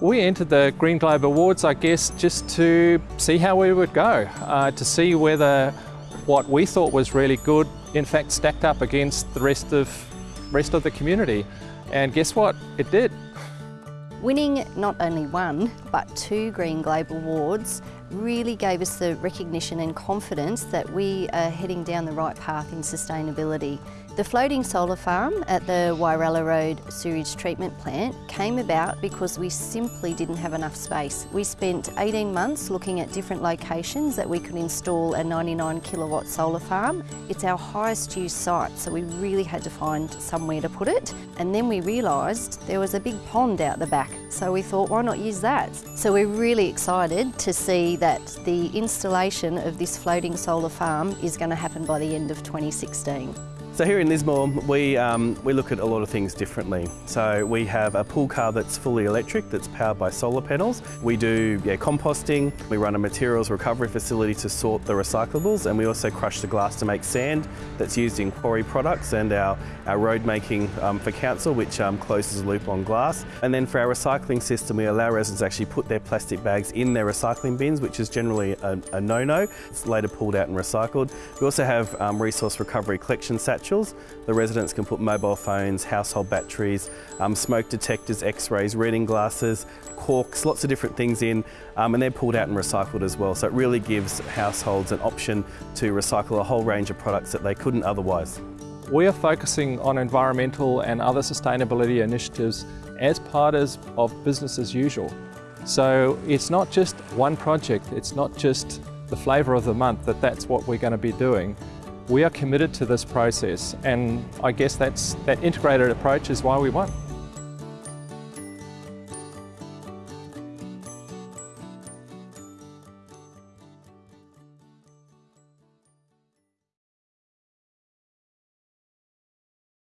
We entered the Green Globe Awards, I guess, just to see how we would go, uh, to see whether what we thought was really good, in fact, stacked up against the rest of, rest of the community. And guess what? It did. Winning not only one, but two Green Globe Awards really gave us the recognition and confidence that we are heading down the right path in sustainability. The floating solar farm at the Wyrallah Road sewage treatment plant came about because we simply didn't have enough space. We spent 18 months looking at different locations that we could install a 99 kilowatt solar farm. It's our highest used site, so we really had to find somewhere to put it. And then we realised there was a big pond out the back, so we thought, why not use that? So we're really excited to see that the installation of this floating solar farm is going to happen by the end of 2016. So here in Lismore, we, um, we look at a lot of things differently. So we have a pool car that's fully electric, that's powered by solar panels. We do yeah, composting, we run a materials recovery facility to sort the recyclables, and we also crush the glass to make sand that's used in quarry products and our, our road making um, for council, which um, closes the loop on glass. And then for our recycling system, we allow residents to actually put their plastic bags in their recycling bins, which is generally a, a no-no. It's later pulled out and recycled. We also have um, resource recovery collection the residents can put mobile phones, household batteries, um, smoke detectors, x-rays, reading glasses, corks, lots of different things in, um, and they're pulled out and recycled as well. So it really gives households an option to recycle a whole range of products that they couldn't otherwise. We are focusing on environmental and other sustainability initiatives as part of business as usual. So it's not just one project, it's not just the flavour of the month that that's what we're going to be doing. We are committed to this process and I guess that's, that integrated approach is why we won.